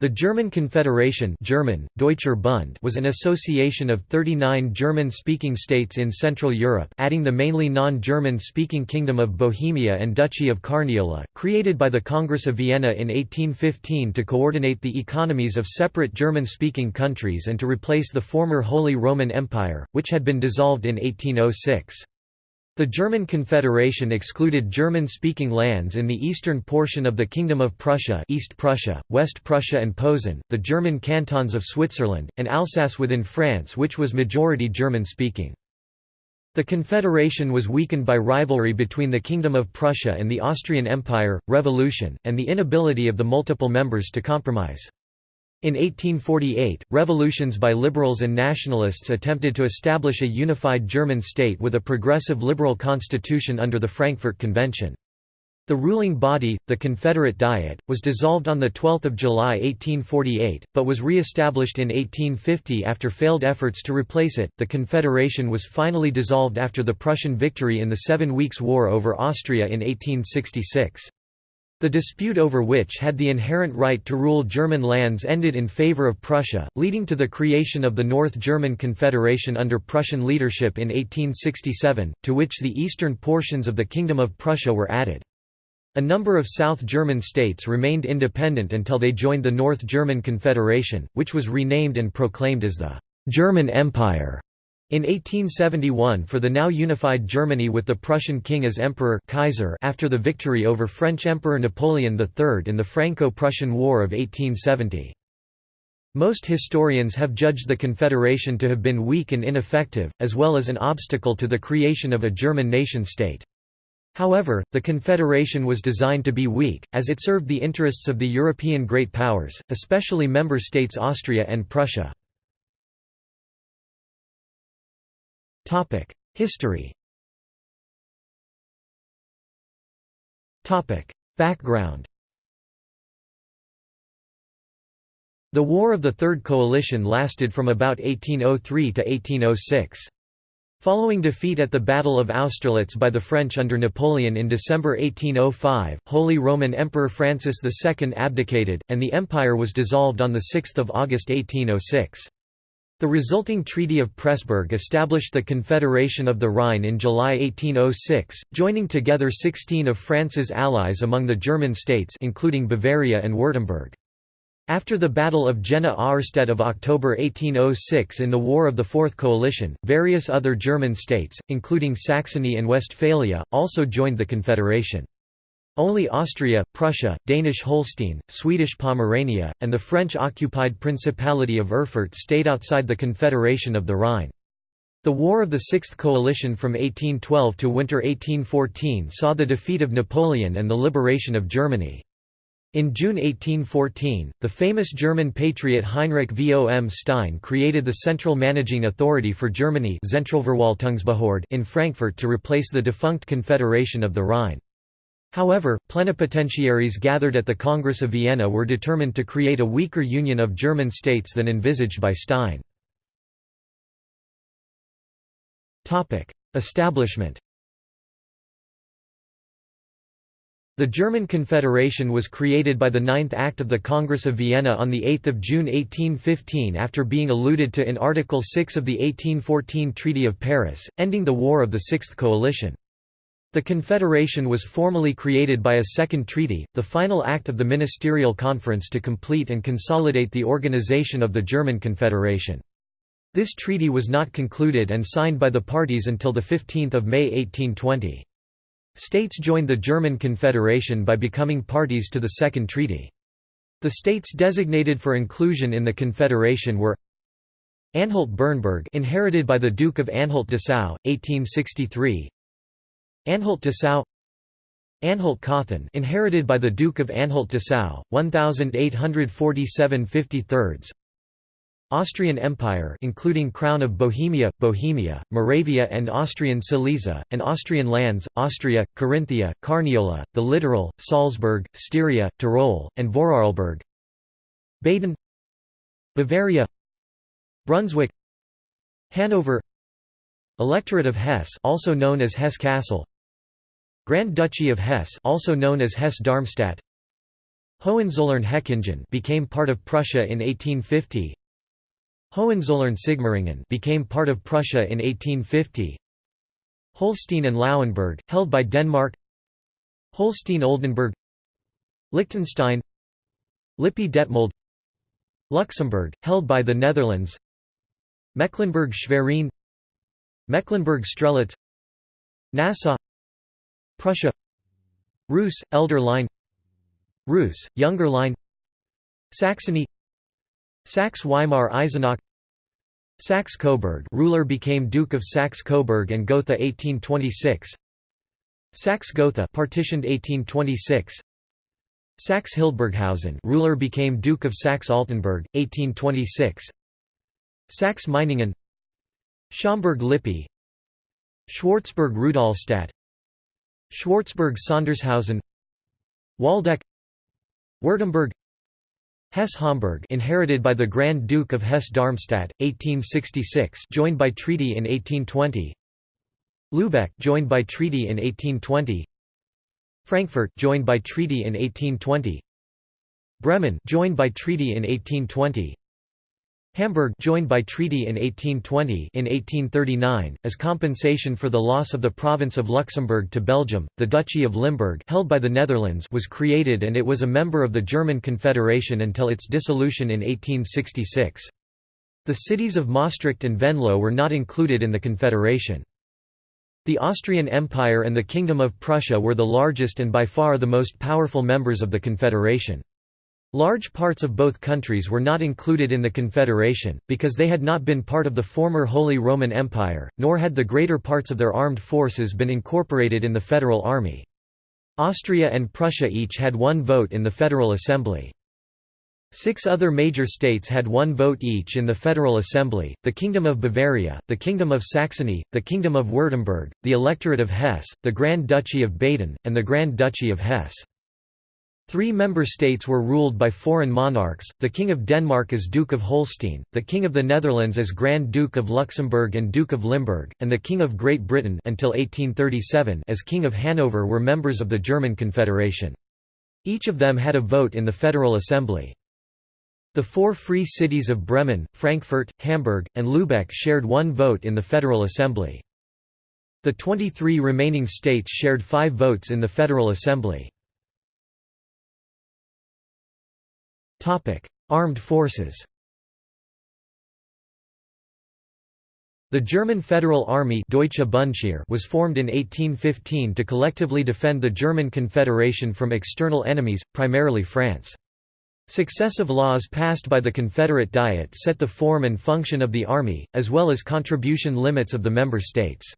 The German Confederation German, Deutscher Bund was an association of 39 German-speaking states in Central Europe adding the mainly non-German-speaking Kingdom of Bohemia and Duchy of Carniola, created by the Congress of Vienna in 1815 to coordinate the economies of separate German-speaking countries and to replace the former Holy Roman Empire, which had been dissolved in 1806. The German Confederation excluded German-speaking lands in the eastern portion of the Kingdom of Prussia East Prussia, West Prussia and Posen, the German cantons of Switzerland, and Alsace within France which was majority German-speaking. The Confederation was weakened by rivalry between the Kingdom of Prussia and the Austrian Empire, revolution, and the inability of the multiple members to compromise. In 1848, revolutions by liberals and nationalists attempted to establish a unified German state with a progressive liberal constitution under the Frankfurt Convention. The ruling body, the Confederate Diet, was dissolved on 12 July 1848, but was re-established in 1850 after failed efforts to replace it. The Confederation was finally dissolved after the Prussian victory in the Seven Weeks' War over Austria in 1866. The dispute over which had the inherent right to rule German lands ended in favor of Prussia, leading to the creation of the North German Confederation under Prussian leadership in 1867, to which the eastern portions of the Kingdom of Prussia were added. A number of South German states remained independent until they joined the North German Confederation, which was renamed and proclaimed as the «German Empire» In 1871 for the now unified Germany with the Prussian king as emperor Kaiser after the victory over French Emperor Napoleon III in the Franco-Prussian War of 1870. Most historians have judged the Confederation to have been weak and ineffective, as well as an obstacle to the creation of a German nation-state. However, the Confederation was designed to be weak, as it served the interests of the European great powers, especially member states Austria and Prussia. History Topic: Background The War of the Third Coalition lasted from about 1803 to 1806. Following defeat at the Battle of Austerlitz by the French under Napoleon in December 1805, Holy Roman Emperor Francis II abdicated, and the empire was dissolved on 6 August 1806. The resulting Treaty of Pressburg established the Confederation of the Rhine in July 1806, joining together 16 of France's allies among the German states including Bavaria and Württemberg. After the Battle of Jena-Auerstedt of October 1806 in the War of the Fourth Coalition, various other German states, including Saxony and Westphalia, also joined the Confederation. Only Austria, Prussia, Danish Holstein, Swedish Pomerania, and the French-occupied Principality of Erfurt stayed outside the Confederation of the Rhine. The War of the Sixth Coalition from 1812 to winter 1814 saw the defeat of Napoleon and the liberation of Germany. In June 1814, the famous German patriot Heinrich vom Stein created the Central Managing Authority for Germany in Frankfurt to replace the defunct Confederation of the Rhine. However, plenipotentiaries gathered at the Congress of Vienna were determined to create a weaker union of German states than envisaged by Stein. Establishment The German Confederation was created by the Ninth Act of the Congress of Vienna on 8 June 1815 after being alluded to in Article 6 of the 1814 Treaty of Paris, ending the War of the Sixth Coalition. The Confederation was formally created by a second treaty, the final act of the Ministerial Conference to complete and consolidate the organization of the German Confederation. This treaty was not concluded and signed by the parties until 15 May 1820. States joined the German Confederation by becoming parties to the Second Treaty. The states designated for inclusion in the Confederation were Anhalt-Bernburg inherited by the Duke of Anhalt-Dessau, 1863 Anhalt-Dessau Anhalt-Cothen inherited by the Duke of Anhalt-Dessau, 1847 53 Austrian Empire including Crown of Bohemia, Bohemia, Moravia and Austrian Silesia, and Austrian lands, Austria, Carinthia, Carniola, the Littoral, Salzburg, Styria, Tyrol, and Vorarlberg. Baden Bavaria Brunswick Hanover Electorate of Hesse also known as Hesse-Kassel Grand Duchy of Hesse also known as Hesse-Darmstadt Hohenzollern-Hechingen became part of Prussia in 1850. Hohenzollern-Sigmaringen became part of Prussia in 1850. Holstein and Lauenburg, held by Denmark Holstein-Oldenburg Liechtenstein Lippe-Detmold Luxembourg, held by the Netherlands Mecklenburg-Schwerin Mecklenburg-Strelitz Nassau Prussia Reuss, Elder Line Reuss, Younger Line Saxony Saxe-Weimar-Eisenach Saxe-Coburg ruler became Duke of Saxe-Coburg and Gotha 1826 Saxe-Gotha partitioned 1826 Saxe-Hildburghausen ruler became Duke of Saxe-Altenburg 1826 Saxe-Meiningen Schaumburg-Lippe Schwarzburg-Rudolstadt Schwarzburg-Sondershausen Waldeck Württemberg Hesse-Homburg inherited by the Grand Duke of Hesse-Darmstadt 1866 joined by treaty in 1820 Lübeck joined by treaty in 1820 Frankfurt joined by treaty in 1820 Bremen joined by treaty in 1820 Hamburg joined by treaty in 1820 in 1839 as compensation for the loss of the province of Luxembourg to Belgium. The duchy of Limburg held by the Netherlands was created and it was a member of the German Confederation until its dissolution in 1866 the cities of Maastricht and Venlo were not included in the confederation. The Austrian Empire and the Kingdom of Prussia were the largest and by far the most powerful members of the confederation Large parts of both countries were not included in the Confederation, because they had not been part of the former Holy Roman Empire, nor had the greater parts of their armed forces been incorporated in the Federal Army. Austria and Prussia each had one vote in the Federal Assembly. Six other major states had one vote each in the Federal Assembly, the Kingdom of Bavaria, the Kingdom of Saxony, the Kingdom of Württemberg, the Electorate of Hesse, the Grand Duchy of Baden, and the Grand Duchy of Hesse. Three member states were ruled by foreign monarchs, the King of Denmark as Duke of Holstein, the King of the Netherlands as Grand Duke of Luxembourg and Duke of Limburg, and the King of Great Britain until 1837 as King of Hanover were members of the German Confederation. Each of them had a vote in the Federal Assembly. The four free cities of Bremen, Frankfurt, Hamburg, and Lübeck shared one vote in the Federal Assembly. The 23 remaining states shared five votes in the Federal Assembly. Armed forces The German Federal Army Deutsche was formed in 1815 to collectively defend the German Confederation from external enemies, primarily France. Successive laws passed by the Confederate Diet set the form and function of the Army, as well as contribution limits of the member states.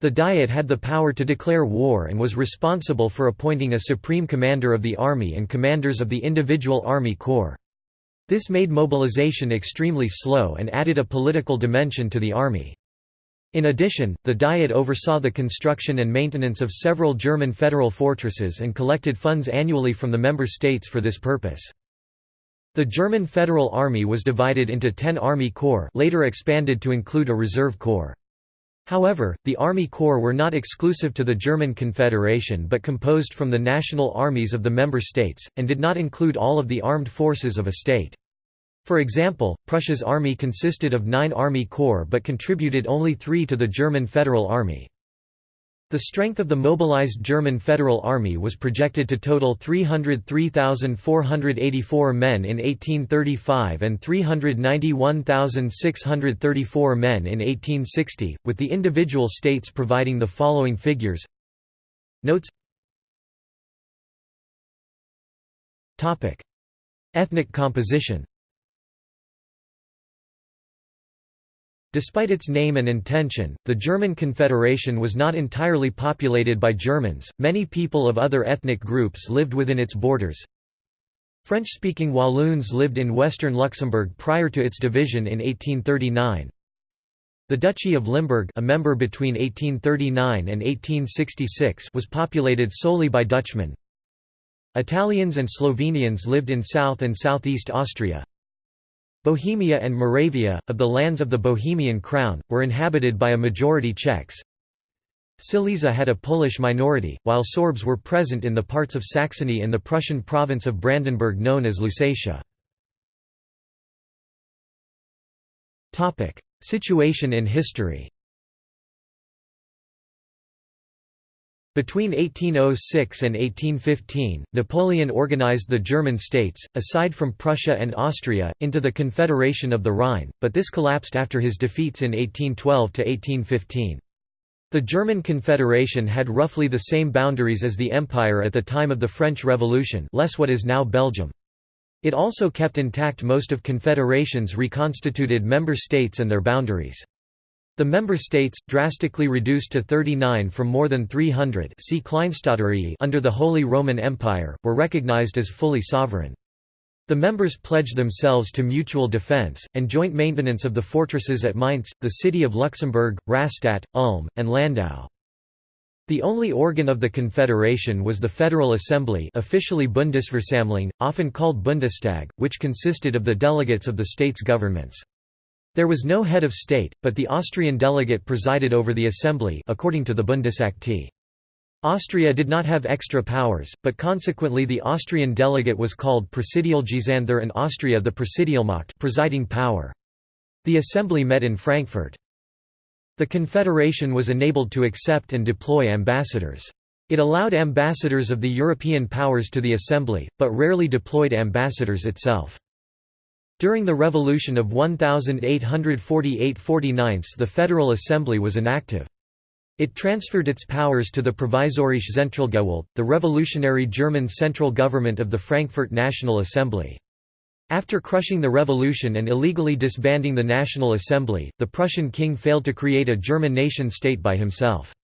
The Diet had the power to declare war and was responsible for appointing a supreme commander of the army and commanders of the individual army corps. This made mobilization extremely slow and added a political dimension to the army. In addition, the Diet oversaw the construction and maintenance of several German federal fortresses and collected funds annually from the member states for this purpose. The German Federal Army was divided into ten Army Corps later expanded to include a reserve corps. However, the Army Corps were not exclusive to the German Confederation but composed from the national armies of the member states, and did not include all of the armed forces of a state. For example, Prussia's army consisted of nine Army Corps but contributed only three to the German Federal Army. The strength of the mobilized German Federal Army was projected to total 303,484 men in 1835 and 391,634 men in 1860, with the individual states providing the following figures. Notes. Ethnic composition Despite its name and intention, the German Confederation was not entirely populated by Germans, many people of other ethnic groups lived within its borders. French-speaking Walloons lived in western Luxembourg prior to its division in 1839. The Duchy of Limburg a member between 1839 and 1866 was populated solely by Dutchmen. Italians and Slovenians lived in South and Southeast Austria. Bohemia and Moravia, of the lands of the Bohemian Crown, were inhabited by a majority Czechs. Silesia had a Polish minority, while Sorbs were present in the parts of Saxony and the Prussian province of Brandenburg known as Lusatia. Situation in history Between 1806 and 1815, Napoleon organized the German states, aside from Prussia and Austria, into the Confederation of the Rhine, but this collapsed after his defeats in 1812–1815. The German Confederation had roughly the same boundaries as the Empire at the time of the French Revolution less what is now Belgium. It also kept intact most of Confederation's reconstituted member states and their boundaries. The member states, drastically reduced to 39 from more than 300 see under the Holy Roman Empire, were recognized as fully sovereign. The members pledged themselves to mutual defense, and joint maintenance of the fortresses at Mainz, the city of Luxembourg, Rastatt, Ulm, and Landau. The only organ of the Confederation was the Federal Assembly officially Bundesversammlung, often called Bundestag, which consisted of the delegates of the states' governments. There was no head of state, but the Austrian delegate presided over the assembly according to the Bundesakte. Austria did not have extra powers, but consequently the Austrian delegate was called Präsidialgesandter and Austria the Präsidialmacht presiding power. The assembly met in Frankfurt. The Confederation was enabled to accept and deploy ambassadors. It allowed ambassadors of the European powers to the assembly, but rarely deployed ambassadors itself. During the Revolution of 1848–49 the Federal Assembly was inactive. It transferred its powers to the Provisorische Zentralgewalt, the revolutionary German central government of the Frankfurt National Assembly. After crushing the revolution and illegally disbanding the National Assembly, the Prussian king failed to create a German nation-state by himself.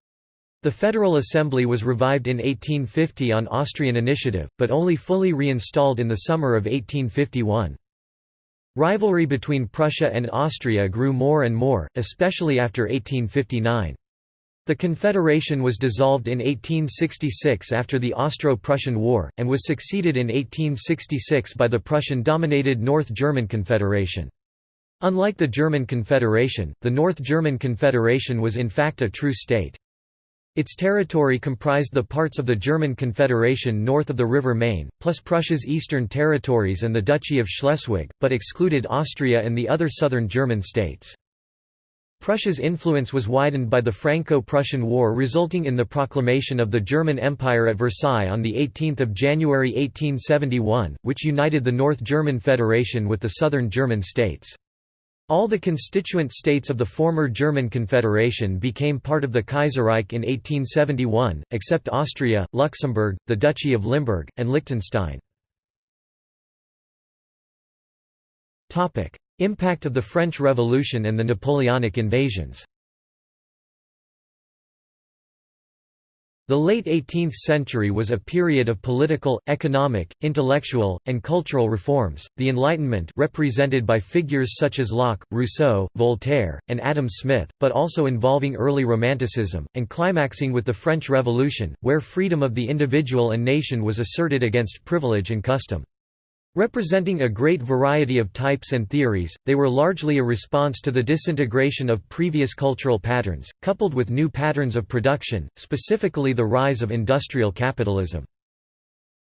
The Federal Assembly was revived in 1850 on Austrian initiative, but only fully reinstalled in the summer of 1851. Rivalry between Prussia and Austria grew more and more, especially after 1859. The Confederation was dissolved in 1866 after the Austro-Prussian War, and was succeeded in 1866 by the Prussian-dominated North German Confederation. Unlike the German Confederation, the North German Confederation was in fact a true state. Its territory comprised the parts of the German Confederation north of the River Main, plus Prussia's eastern territories and the Duchy of Schleswig, but excluded Austria and the other southern German states. Prussia's influence was widened by the Franco-Prussian War resulting in the proclamation of the German Empire at Versailles on 18 January 1871, which united the North German Federation with the southern German states. All the constituent states of the former German Confederation became part of the Kaiserreich in 1871, except Austria, Luxembourg, the Duchy of Limburg, and Liechtenstein. Impact of the French Revolution and the Napoleonic invasions The late 18th century was a period of political, economic, intellectual, and cultural reforms. The Enlightenment, represented by figures such as Locke, Rousseau, Voltaire, and Adam Smith, but also involving early Romanticism, and climaxing with the French Revolution, where freedom of the individual and nation was asserted against privilege and custom. Representing a great variety of types and theories, they were largely a response to the disintegration of previous cultural patterns, coupled with new patterns of production, specifically the rise of industrial capitalism.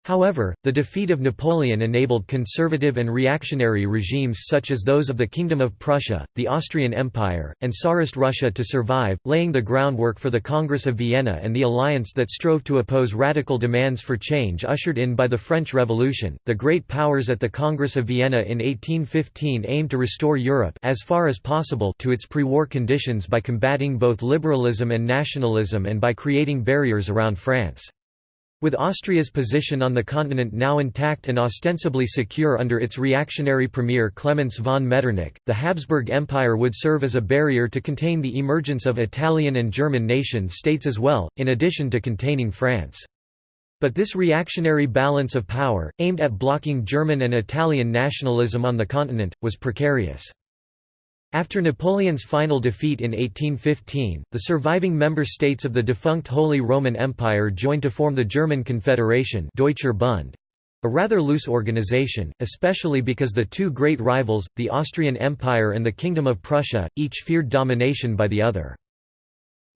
However, the defeat of Napoleon enabled conservative and reactionary regimes such as those of the Kingdom of Prussia, the Austrian Empire, and Tsarist Russia to survive, laying the groundwork for the Congress of Vienna and the alliance that strove to oppose radical demands for change ushered in by the French Revolution. The great powers at the Congress of Vienna in 1815 aimed to restore Europe as far as possible to its pre-war conditions by combating both liberalism and nationalism and by creating barriers around France. With Austria's position on the continent now intact and ostensibly secure under its reactionary premier Klemens von Metternich, the Habsburg Empire would serve as a barrier to contain the emergence of Italian and German nation-states as well, in addition to containing France. But this reactionary balance of power, aimed at blocking German and Italian nationalism on the continent, was precarious. After Napoleon's final defeat in 1815, the surviving member states of the defunct Holy Roman Empire joined to form the German Confederation Deutscher Bund, a rather loose organization, especially because the two great rivals, the Austrian Empire and the Kingdom of Prussia, each feared domination by the other.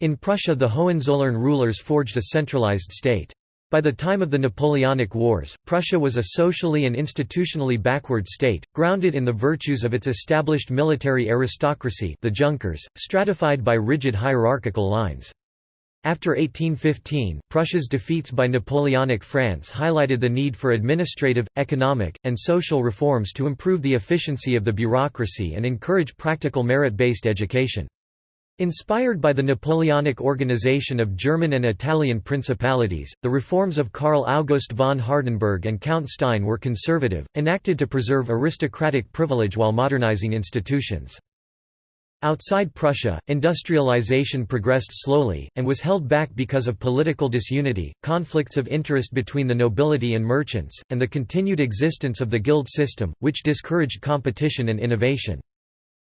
In Prussia the Hohenzollern rulers forged a centralized state. By the time of the Napoleonic Wars, Prussia was a socially and institutionally backward state, grounded in the virtues of its established military aristocracy the Junkers, stratified by rigid hierarchical lines. After 1815, Prussia's defeats by Napoleonic France highlighted the need for administrative, economic, and social reforms to improve the efficiency of the bureaucracy and encourage practical merit-based education. Inspired by the Napoleonic organization of German and Italian principalities, the reforms of Karl August von Hardenberg and Count Stein were conservative, enacted to preserve aristocratic privilege while modernizing institutions. Outside Prussia, industrialization progressed slowly, and was held back because of political disunity, conflicts of interest between the nobility and merchants, and the continued existence of the guild system, which discouraged competition and innovation.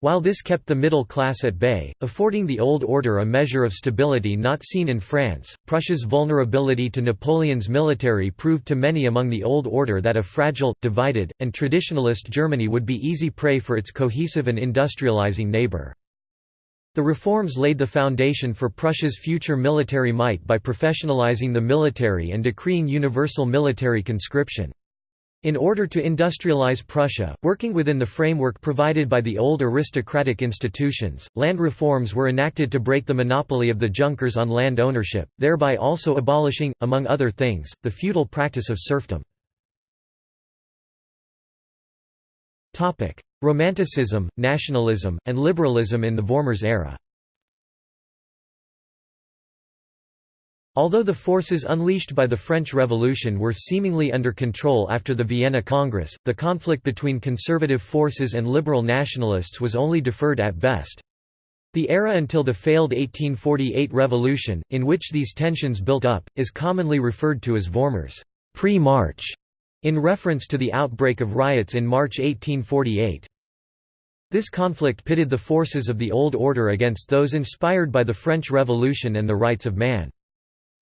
While this kept the middle class at bay, affording the old order a measure of stability not seen in France, Prussia's vulnerability to Napoleon's military proved to many among the old order that a fragile, divided, and traditionalist Germany would be easy prey for its cohesive and industrializing neighbor. The reforms laid the foundation for Prussia's future military might by professionalizing the military and decreeing universal military conscription. In order to industrialize Prussia, working within the framework provided by the old aristocratic institutions, land reforms were enacted to break the monopoly of the Junkers on land ownership, thereby also abolishing, among other things, the feudal practice of serfdom. Romanticism, nationalism, and liberalism in the Vormärz era Although the forces unleashed by the French Revolution were seemingly under control after the Vienna Congress, the conflict between conservative forces and liberal nationalists was only deferred at best. The era until the failed 1848 revolution, in which these tensions built up, is commonly referred to as Vormärz pre-March, in reference to the outbreak of riots in March 1848. This conflict pitted the forces of the old order against those inspired by the French Revolution and the rights of man.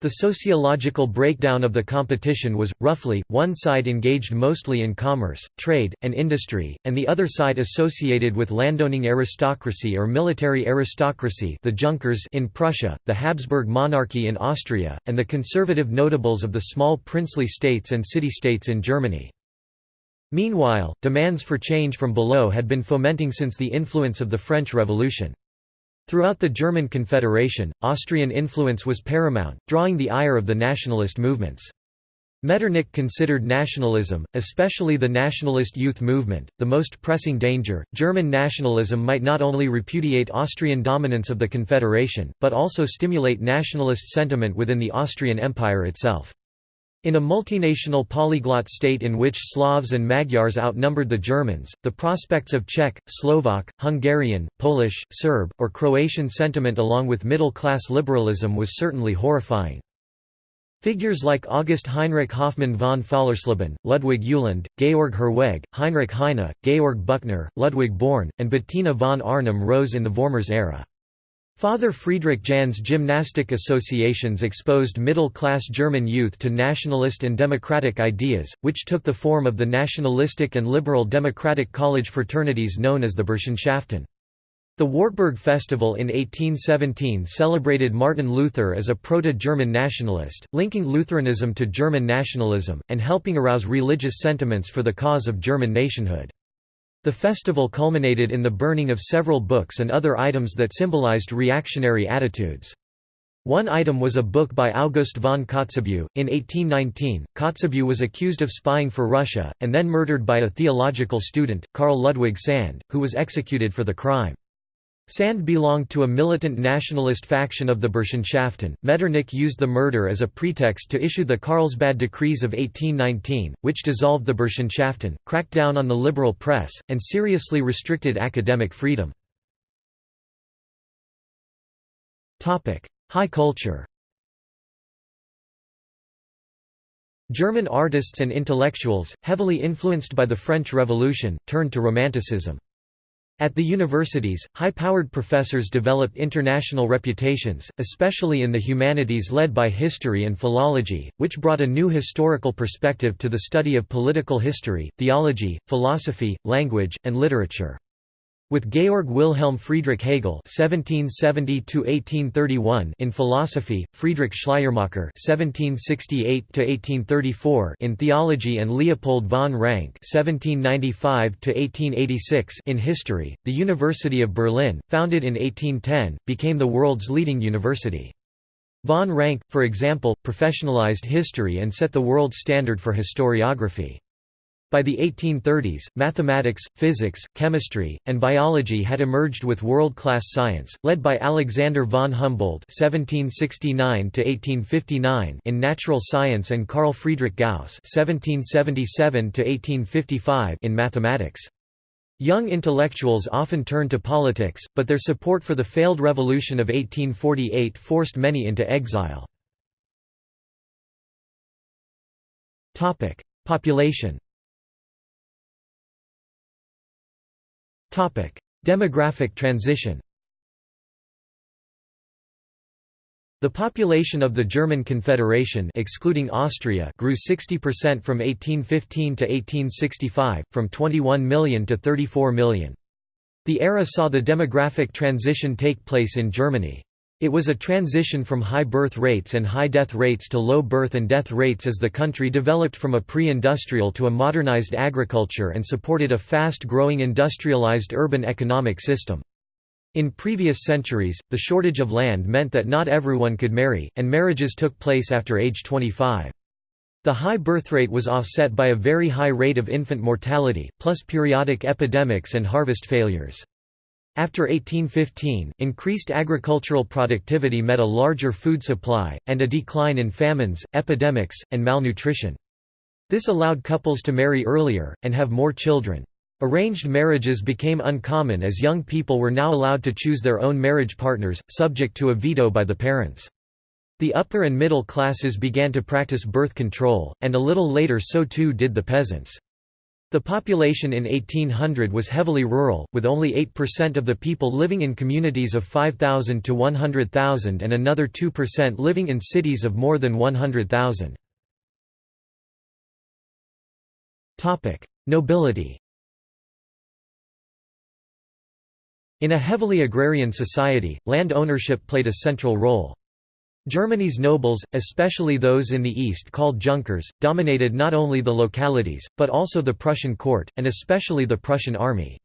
The sociological breakdown of the competition was, roughly, one side engaged mostly in commerce, trade, and industry, and the other side associated with landowning aristocracy or military aristocracy the Junkers in Prussia, the Habsburg monarchy in Austria, and the conservative notables of the small princely states and city-states in Germany. Meanwhile, demands for change from below had been fomenting since the influence of the French Revolution. Throughout the German Confederation, Austrian influence was paramount, drawing the ire of the nationalist movements. Metternich considered nationalism, especially the nationalist youth movement, the most pressing danger. German nationalism might not only repudiate Austrian dominance of the Confederation, but also stimulate nationalist sentiment within the Austrian Empire itself. In a multinational polyglot state in which Slavs and Magyars outnumbered the Germans, the prospects of Czech, Slovak, Hungarian, Polish, Serb, or Croatian sentiment along with middle-class liberalism was certainly horrifying. Figures like August Heinrich Hoffmann von Fallersleben, Ludwig Uhland, Georg Herwegh, Heinrich Heine, Georg Büchner, Ludwig Börne, and Bettina von Arnim rose in the Vormärz era. Father Friedrich Jahn's gymnastic associations exposed middle-class German youth to nationalist and democratic ideas, which took the form of the nationalistic and liberal democratic college fraternities known as the Burschenschaften. The Wartburg Festival in 1817 celebrated Martin Luther as a proto-German nationalist, linking Lutheranism to German nationalism, and helping arouse religious sentiments for the cause of German nationhood. The festival culminated in the burning of several books and other items that symbolized reactionary attitudes. One item was a book by August von Kotzebue. In 1819, Kotzebue was accused of spying for Russia, and then murdered by a theological student, Karl Ludwig Sand, who was executed for the crime. Sand belonged to a militant nationalist faction of the Burschenschaften. Metternich used the murder as a pretext to issue the Carlsbad Decrees of 1819, which dissolved the Burschenschaften, cracked down on the liberal press, and seriously restricted academic freedom. High culture German artists and intellectuals, heavily influenced by the French Revolution, turned to Romanticism. At the universities, high-powered professors developed international reputations, especially in the humanities led by history and philology, which brought a new historical perspective to the study of political history, theology, philosophy, language, and literature. With Georg Wilhelm Friedrich Hegel (1770–1831) in philosophy, Friedrich Schleiermacher (1768–1834) in theology, and Leopold von Ranke (1795–1886) in history, the University of Berlin, founded in 1810, became the world's leading university. Von Ranke, for example, professionalized history and set the world standard for historiography. By the 1830s, mathematics, physics, chemistry, and biology had emerged with world-class science, led by Alexander von Humboldt (1769–1859) in natural science and Carl Friedrich Gauss (1777–1855) in mathematics. Young intellectuals often turned to politics, but their support for the failed revolution of 1848 forced many into exile. Population Demographic transition The population of the German Confederation excluding Austria grew 60% from 1815 to 1865, from 21 million to 34 million. The era saw the demographic transition take place in Germany. It was a transition from high birth rates and high death rates to low birth and death rates as the country developed from a pre-industrial to a modernized agriculture and supported a fast-growing industrialized urban economic system. In previous centuries, the shortage of land meant that not everyone could marry, and marriages took place after age 25. The high birth rate was offset by a very high rate of infant mortality, plus periodic epidemics and harvest failures. After 1815, increased agricultural productivity met a larger food supply, and a decline in famines, epidemics, and malnutrition. This allowed couples to marry earlier, and have more children. Arranged marriages became uncommon as young people were now allowed to choose their own marriage partners, subject to a veto by the parents. The upper and middle classes began to practice birth control, and a little later so too did the peasants. The population in 1800 was heavily rural, with only 8% of the people living in communities of 5,000 to 100,000 and another 2% living in cities of more than 100,000. Nobility In a heavily agrarian society, land ownership played a central role. Germany's nobles, especially those in the east called Junkers, dominated not only the localities, but also the Prussian court, and especially the Prussian army.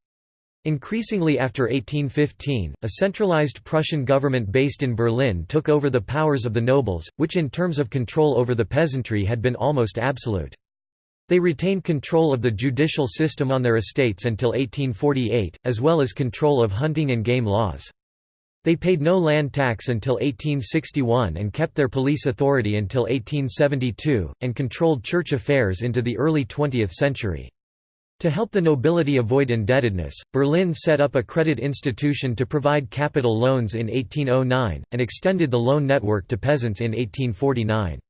Increasingly after 1815, a centralized Prussian government based in Berlin took over the powers of the nobles, which in terms of control over the peasantry had been almost absolute. They retained control of the judicial system on their estates until 1848, as well as control of hunting and game laws. They paid no land tax until 1861 and kept their police authority until 1872, and controlled church affairs into the early 20th century. To help the nobility avoid indebtedness, Berlin set up a credit institution to provide capital loans in 1809, and extended the loan network to peasants in 1849.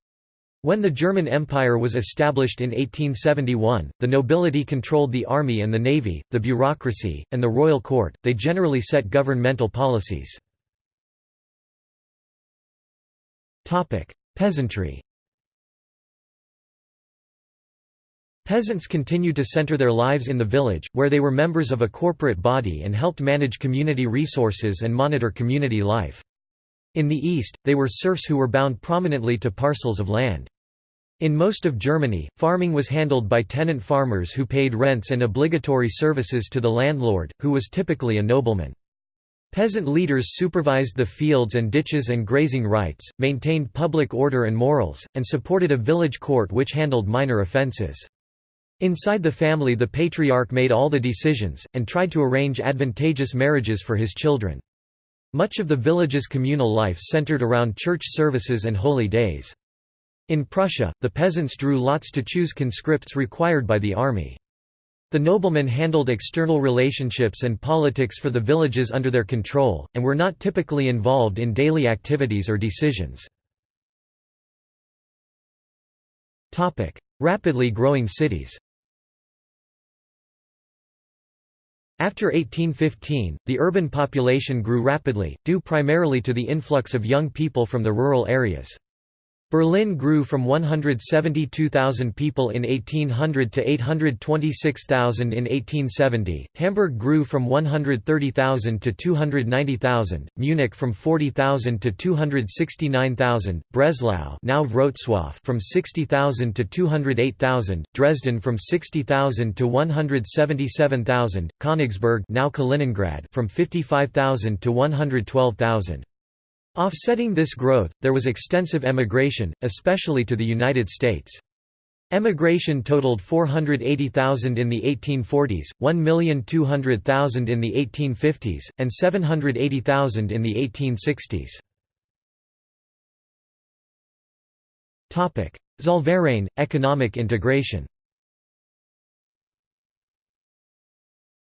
When the German Empire was established in 1871, the nobility controlled the army and the navy, the bureaucracy, and the royal court, they generally set governmental policies. Peasantry Peasants continued to center their lives in the village, where they were members of a corporate body and helped manage community resources and monitor community life. In the east, they were serfs who were bound prominently to parcels of land. In most of Germany, farming was handled by tenant farmers who paid rents and obligatory services to the landlord, who was typically a nobleman. Peasant leaders supervised the fields and ditches and grazing rights, maintained public order and morals, and supported a village court which handled minor offences. Inside the family the patriarch made all the decisions, and tried to arrange advantageous marriages for his children. Much of the village's communal life centered around church services and holy days. In Prussia, the peasants drew lots to choose conscripts required by the army. The noblemen handled external relationships and politics for the villages under their control, and were not typically involved in daily activities or decisions. Rapidly growing cities After 1815, the urban population grew rapidly, due primarily to the influx of young people from the rural areas. Berlin grew from 172,000 people in 1800 to 826,000 in 1870, Hamburg grew from 130,000 to 290,000, Munich from 40,000 to 269,000, Breslau now Wrocław from 60,000 to 208,000, Dresden from 60,000 to 177,000, Königsberg now Kaliningrad from 55,000 to 112,000. Offsetting this growth, there was extensive emigration, especially to the United States. Emigration totaled 480,000 in the 1840s, 1,200,000 in the 1850s, and 780,000 in the 1860s. Zollverein – economic integration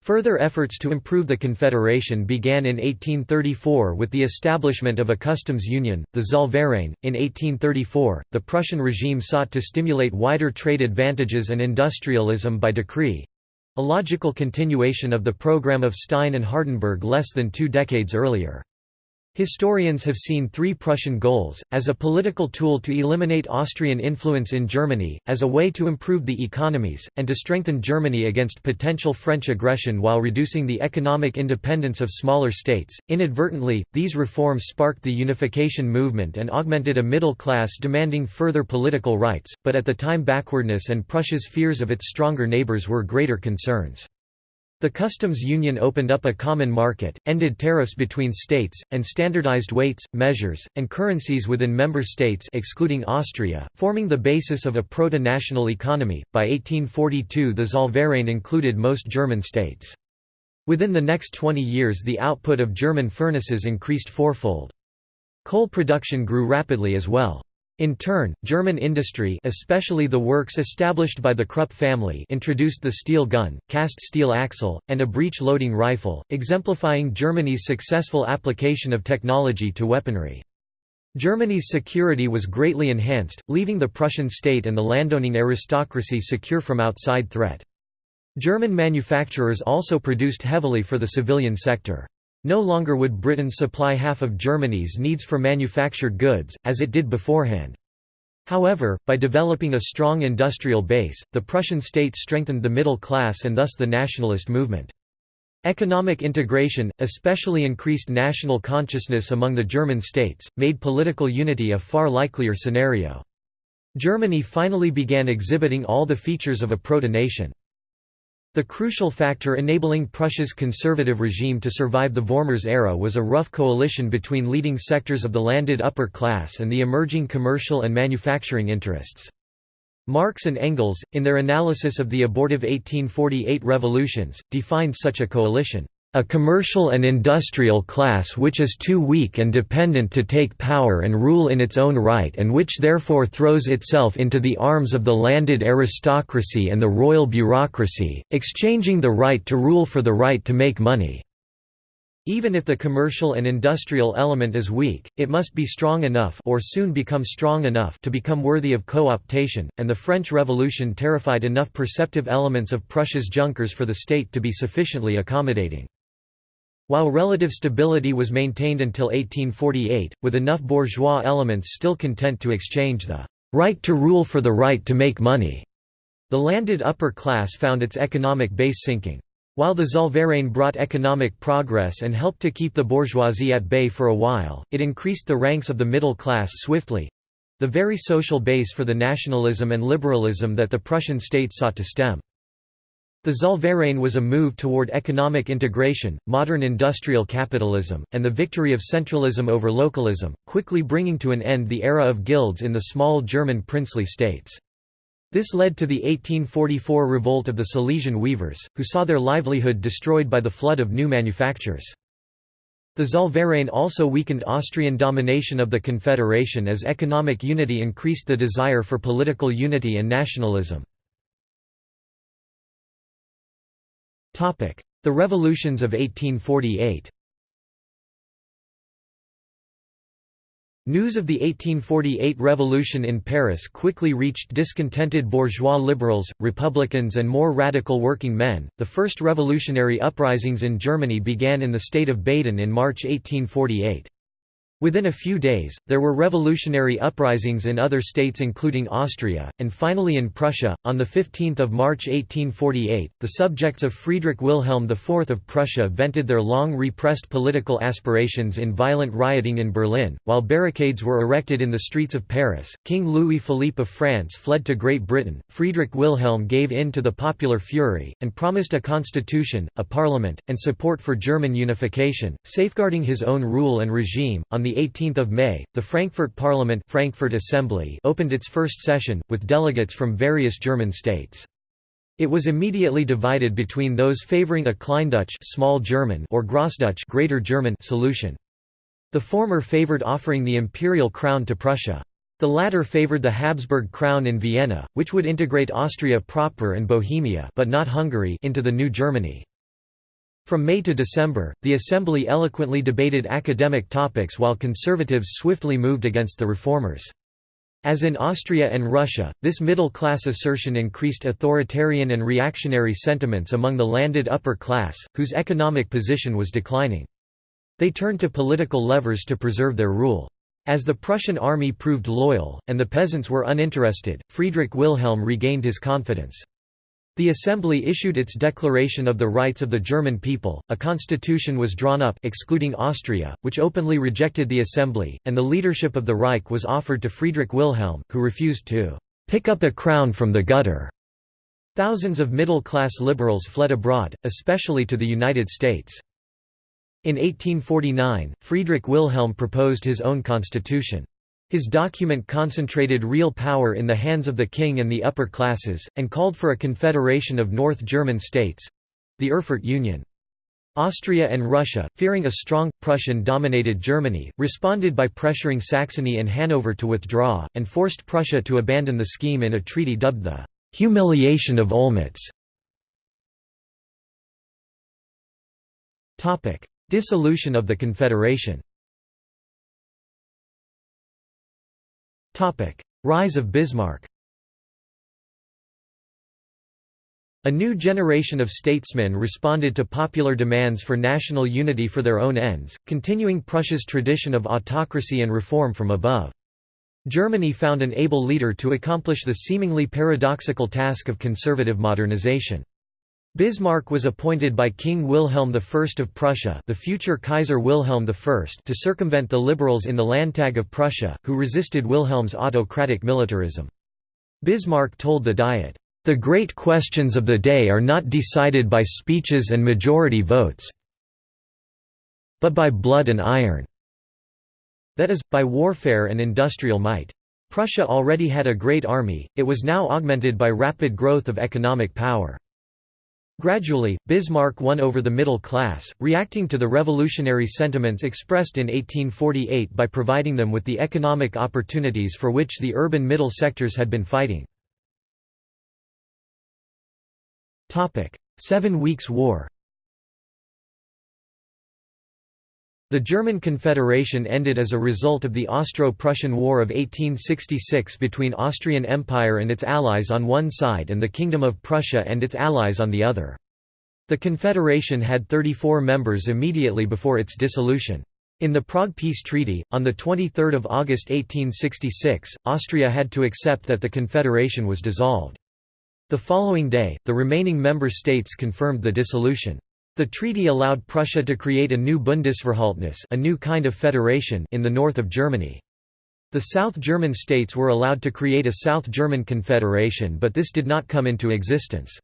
Further efforts to improve the Confederation began in 1834 with the establishment of a customs union, the Zollverein. In 1834, the Prussian regime sought to stimulate wider trade advantages and industrialism by decree a logical continuation of the program of Stein and Hardenberg less than two decades earlier. Historians have seen three Prussian goals, as a political tool to eliminate Austrian influence in Germany, as a way to improve the economies, and to strengthen Germany against potential French aggression while reducing the economic independence of smaller states. Inadvertently, these reforms sparked the unification movement and augmented a middle class demanding further political rights, but at the time backwardness and Prussia's fears of its stronger neighbours were greater concerns. The customs union opened up a common market, ended tariffs between states, and standardized weights, measures, and currencies within member states excluding Austria, forming the basis of a proto-national economy. By 1842 the Zollverein included most German states. Within the next 20 years the output of German furnaces increased fourfold. Coal production grew rapidly as well. In turn, German industry especially the works established by the Krupp family introduced the steel gun, cast steel axle, and a breech-loading rifle, exemplifying Germany's successful application of technology to weaponry. Germany's security was greatly enhanced, leaving the Prussian state and the landowning aristocracy secure from outside threat. German manufacturers also produced heavily for the civilian sector. No longer would Britain supply half of Germany's needs for manufactured goods, as it did beforehand. However, by developing a strong industrial base, the Prussian state strengthened the middle class and thus the nationalist movement. Economic integration, especially increased national consciousness among the German states, made political unity a far likelier scenario. Germany finally began exhibiting all the features of a proto-nation. The crucial factor enabling Prussia's conservative regime to survive the Vormärz era was a rough coalition between leading sectors of the landed upper class and the emerging commercial and manufacturing interests. Marx and Engels, in their analysis of the abortive 1848 revolutions, defined such a coalition a commercial and industrial class which is too weak and dependent to take power and rule in its own right and which therefore throws itself into the arms of the landed aristocracy and the royal bureaucracy, exchanging the right to rule for the right to make money. Even if the commercial and industrial element is weak, it must be strong enough or soon become strong enough to become worthy of co-optation, and the French Revolution terrified enough perceptive elements of Prussia's Junkers for the state to be sufficiently accommodating. While relative stability was maintained until 1848, with enough bourgeois elements still content to exchange the right to rule for the right to make money, the landed upper class found its economic base sinking. While the Zollverein brought economic progress and helped to keep the bourgeoisie at bay for a while, it increased the ranks of the middle class swiftly—the very social base for the nationalism and liberalism that the Prussian state sought to stem. The Zollverein was a move toward economic integration, modern industrial capitalism, and the victory of centralism over localism, quickly bringing to an end the era of guilds in the small German princely states. This led to the 1844 revolt of the Silesian weavers, who saw their livelihood destroyed by the flood of new manufactures. The Zollverein also weakened Austrian domination of the Confederation as economic unity increased the desire for political unity and nationalism. The revolutions of 1848 News of the 1848 revolution in Paris quickly reached discontented bourgeois liberals, republicans, and more radical working men. The first revolutionary uprisings in Germany began in the state of Baden in March 1848. Within a few days, there were revolutionary uprisings in other states including Austria, and finally in Prussia. On 15 March 1848, the subjects of Friedrich Wilhelm IV of Prussia vented their long repressed political aspirations in violent rioting in Berlin, while barricades were erected in the streets of Paris. King Louis Philippe of France fled to Great Britain, Friedrich Wilhelm gave in to the popular fury, and promised a constitution, a parliament, and support for German unification, safeguarding his own rule and regime. On 18 May, the Frankfurt Parliament Frankfurt Assembly opened its first session, with delegates from various German states. It was immediately divided between those favoring a Kleindeutsche small German or Grossdeutsche Greater German solution. The former favored offering the imperial crown to Prussia. The latter favored the Habsburg crown in Vienna, which would integrate Austria proper and Bohemia but not Hungary into the new Germany. From May to December, the Assembly eloquently debated academic topics while conservatives swiftly moved against the reformers. As in Austria and Russia, this middle-class assertion increased authoritarian and reactionary sentiments among the landed upper class, whose economic position was declining. They turned to political levers to preserve their rule. As the Prussian army proved loyal, and the peasants were uninterested, Friedrich Wilhelm regained his confidence. The Assembly issued its Declaration of the Rights of the German People, a constitution was drawn up excluding Austria, which openly rejected the Assembly, and the leadership of the Reich was offered to Friedrich Wilhelm, who refused to "...pick up a crown from the gutter." Thousands of middle-class liberals fled abroad, especially to the United States. In 1849, Friedrich Wilhelm proposed his own constitution. His document concentrated real power in the hands of the king and the upper classes, and called for a confederation of North German states—the Erfurt Union. Austria and Russia, fearing a strong, Prussian-dominated Germany, responded by pressuring Saxony and Hanover to withdraw, and forced Prussia to abandon the scheme in a treaty dubbed the «humiliation of Olmütz». Dissolution of the Confederation Rise of Bismarck A new generation of statesmen responded to popular demands for national unity for their own ends, continuing Prussia's tradition of autocracy and reform from above. Germany found an able leader to accomplish the seemingly paradoxical task of conservative modernization. Bismarck was appointed by King Wilhelm I of Prussia the future Kaiser Wilhelm I to circumvent the liberals in the Landtag of Prussia, who resisted Wilhelm's autocratic militarism. Bismarck told the Diet, "...the great questions of the day are not decided by speeches and majority votes but by blood and iron." That is, by warfare and industrial might. Prussia already had a great army, it was now augmented by rapid growth of economic power. Gradually, Bismarck won over the middle class, reacting to the revolutionary sentiments expressed in 1848 by providing them with the economic opportunities for which the urban middle sectors had been fighting. Seven Weeks' War The German Confederation ended as a result of the Austro-Prussian War of 1866 between Austrian Empire and its allies on one side and the Kingdom of Prussia and its allies on the other. The Confederation had 34 members immediately before its dissolution. In the Prague Peace Treaty, on 23 August 1866, Austria had to accept that the Confederation was dissolved. The following day, the remaining member states confirmed the dissolution. The treaty allowed Prussia to create a new Bundesverhältnis a new kind of federation in the north of Germany. The South German states were allowed to create a South German Confederation but this did not come into existence.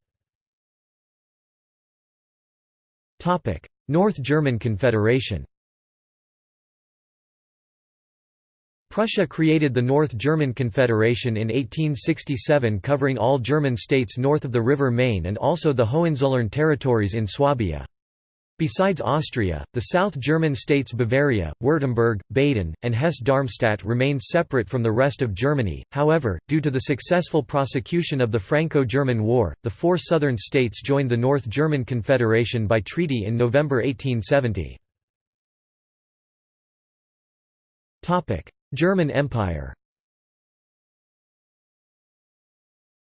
North German Confederation Prussia created the North German Confederation in 1867 covering all German states north of the River Main and also the Hohenzollern territories in Swabia. Besides Austria, the South German states Bavaria, Württemberg, Baden, and Hesse-Darmstadt remained separate from the rest of Germany, however, due to the successful prosecution of the Franco-German War, the four southern states joined the North German Confederation by treaty in November 1870. German Empire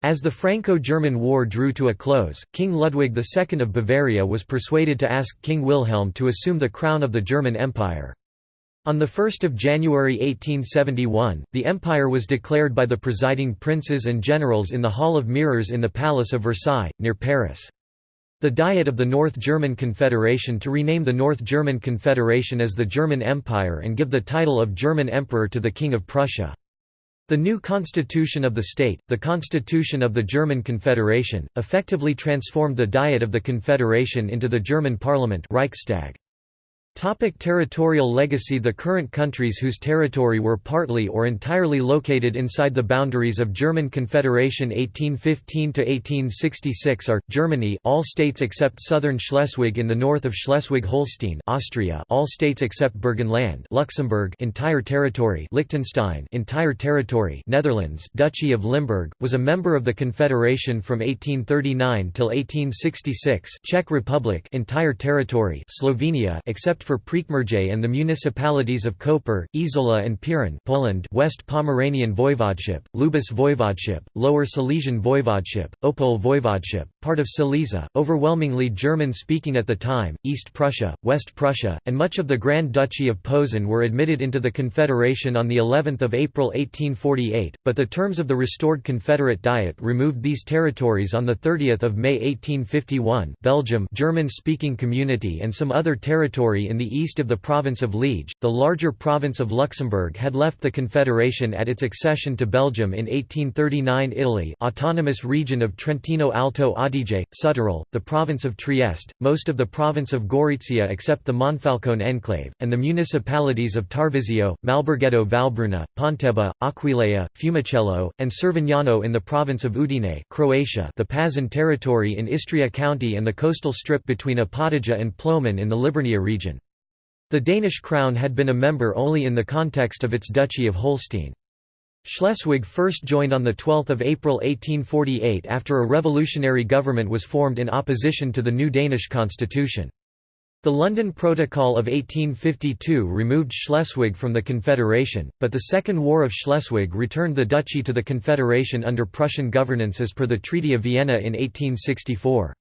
As the Franco-German War drew to a close, King Ludwig II of Bavaria was persuaded to ask King Wilhelm to assume the crown of the German Empire. On 1 January 1871, the empire was declared by the presiding princes and generals in the Hall of Mirrors in the Palace of Versailles, near Paris. The Diet of the North German Confederation to rename the North German Confederation as the German Empire and give the title of German Emperor to the King of Prussia. The new constitution of the state, the Constitution of the German Confederation, effectively transformed the Diet of the Confederation into the German parliament Reichstag. Topic territorial legacy. The current countries whose territory were partly or entirely located inside the boundaries of German Confederation 1815–1866 are, Germany all states except southern Schleswig in the north of Schleswig-Holstein Austria all states except Burgenland Luxembourg entire territory Liechtenstein entire territory Netherlands Duchy of Limburg, was a member of the Confederation from 1839 till 1866 Czech Republic entire territory Slovenia except for Prekmurje and the municipalities of Koper, Izola and Piran Poland West Pomeranian Voivodeship, Lubusz Voivodeship, Lower Silesian Voivodeship, Opole Voivodeship, part of Silesia, overwhelmingly German-speaking at the time, East Prussia, West Prussia, and much of the Grand Duchy of Posen were admitted into the Confederation on of April 1848, but the terms of the restored Confederate Diet removed these territories on 30 May 1851 Belgium German-speaking community and some other territory in the east of the province of Liege. The larger province of Luxembourg had left the Confederation at its accession to Belgium in 1839 Italy autonomous region of Trentino Alto Adige, Südtirol, the province of Trieste, most of the province of Gorizia except the Monfalcone enclave, and the municipalities of Tarvisio, Malbergetto Valbruna, Pontebba, Aquileia, Fiumicello, and Cervignano in the province of Udine Croatia the Pazin territory in Istria county and the coastal strip between Opatija and Plomin in the Liburnia region. The Danish crown had been a member only in the context of its Duchy of Holstein. Schleswig first joined on 12 April 1848 after a revolutionary government was formed in opposition to the new Danish constitution. The London Protocol of 1852 removed Schleswig from the Confederation, but the Second War of Schleswig returned the duchy to the Confederation under Prussian governance as per the Treaty of Vienna in 1864.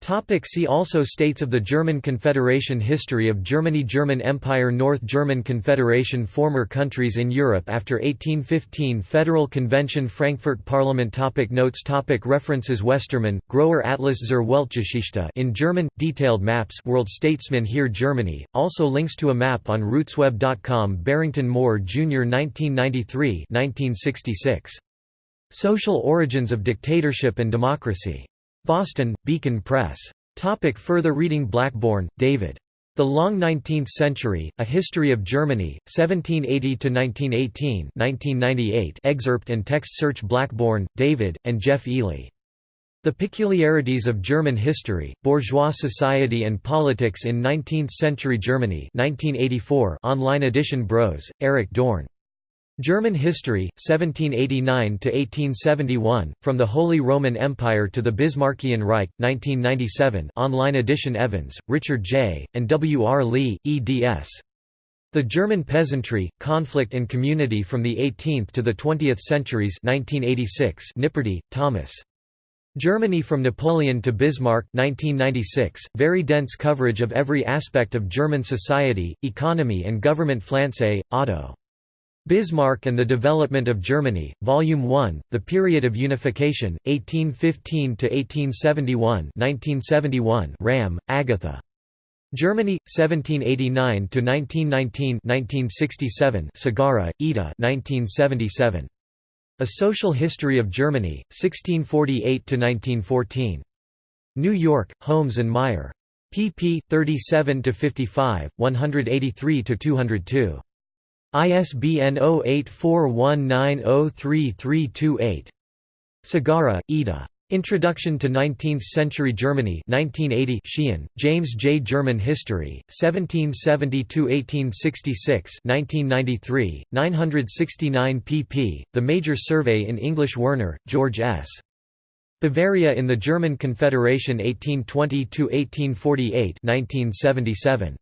Topic see also States of the German Confederation History of Germany German Empire North German Confederation Former countries in Europe after 1815 Federal Convention Frankfurt Parliament topic Notes topic References Westermann, Grower Atlas zur Weltgeschichte in German, detailed maps World Statesman here Germany, also links to a map on rootsweb.com Barrington Moore Jr. 1993 1966. Social Origins of Dictatorship and Democracy. Boston, Beacon Press. Topic further reading Blackbourn, David. The Long Nineteenth Century, A History of Germany, 1780–1918 1998 excerpt and text search Blackbourn, David, and Geoff Eley. The Peculiarities of German History, Bourgeois Society and Politics in Nineteenth-Century Germany 1984 online edition Brose, Eric Dorn. German History, 1789–1871, From the Holy Roman Empire to the Bismarckian Reich, 1997 online edition Evans, Richard J., and W. R. Lee, eds. The German Peasantry, Conflict and Community from the 18th to the 20th Centuries 1986 Nipperdey, Thomas. Germany from Napoleon to Bismarck 1996, very dense coverage of every aspect of German society, economy and government Pflanze, Otto. Bismarck and the Development of Germany, Volume 1, The Period of Unification, 1815–1871 1971 Ramm, Agatha. Germany, 1789–1919 1967 Sagarra, Ida 1977. A Social History of Germany, 1648–1914. New York, Holmes and Meier. pp. 37–55, 183–202. ISBN 0841903328. Sagarra, Ida. Introduction to Nineteenth-Century Germany 1980 Sheehan, James J. German History, 1770–1866 1993, 969 pp. The Major Survey in English Werner, George S. Bavaria in the German Confederation 1820–1848 1977.